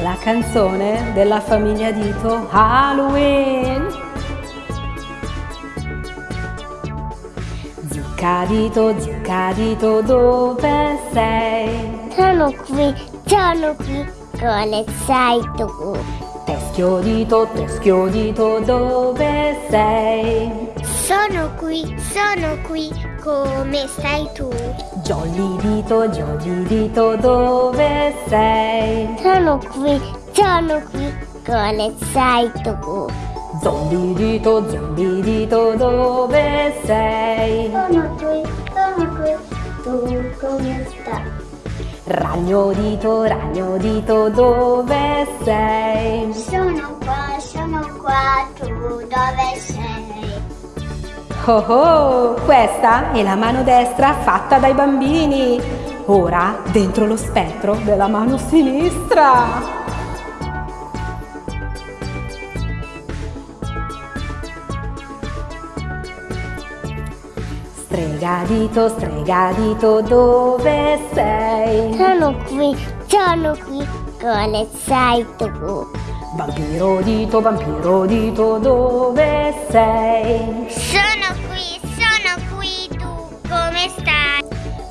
La canzone della famiglia Dito Halloween. Zuccadito, zuccadito, dove sei? Sono qui, sono qui, come sei tu? Teschio dito, teschio dito, dove sei? Sono qui, sono qui, come stai tu? Jolly dito, jolly dito, dove sei? Sono qui, sono qui, come sei tu? Zombie dito, zombie dito, dove sei? Sono qui, sono qui, tu come stai? Ragno dito, ragno dito, dove sei? Sono qua, sono qua, tu dove sei? Oh oh, questa è la mano destra fatta dai bambini. Ora dentro lo spettro della mano sinistra. Stregadito, stregadito, dove sei? Sono qui, sono qui, come sei tu? Vampiro dito, vampiro dito, dove sei? Sono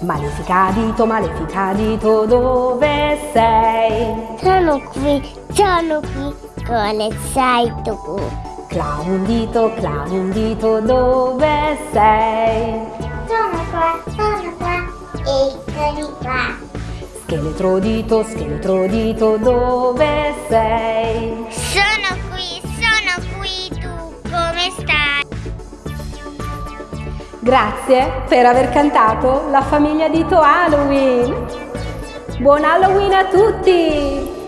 stai? Malefica dito, malefica dito, dove sei? Sono qui, sono qui, come sei tu? Clown dito, clown dito, dove sei? Sono qua, sono qua, eccoli qua. Scheletro dito, scheletro dito, dove sei? Sono Grazie per aver cantato la famiglia Dito Halloween. Buon Halloween a tutti!